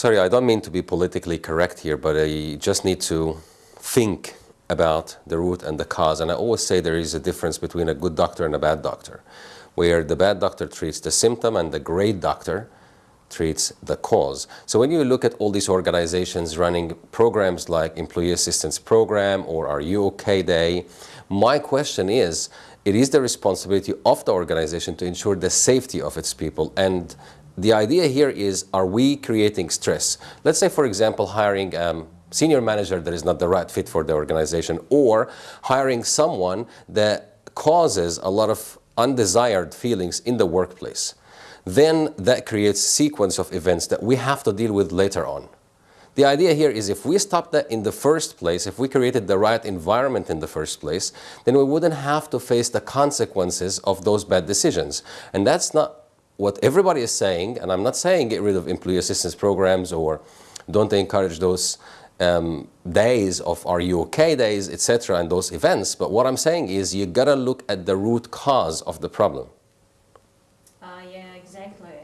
Sorry, I don't mean to be politically correct here, but I just need to think about the root and the cause. And I always say there is a difference between a good doctor and a bad doctor, where the bad doctor treats the symptom and the great doctor treats the cause. So when you look at all these organizations running programs like Employee Assistance Program or Are You OK Day, my question is, it is the responsibility of the organization to ensure the safety of its people and the idea here is, are we creating stress? Let's say, for example, hiring um, senior manager that is not the right fit for the organization or hiring someone that causes a lot of undesired feelings in the workplace, then that creates sequence of events that we have to deal with later on. The idea here is if we stopped that in the first place, if we created the right environment in the first place, then we wouldn't have to face the consequences of those bad decisions. And that's not what everybody is saying, and I'm not saying get rid of employee assistance programs or don't encourage those um, days of are you okay days, etc., and those events. But what I'm saying is you gotta look at the root cause of the problem. Uh, yeah, exactly.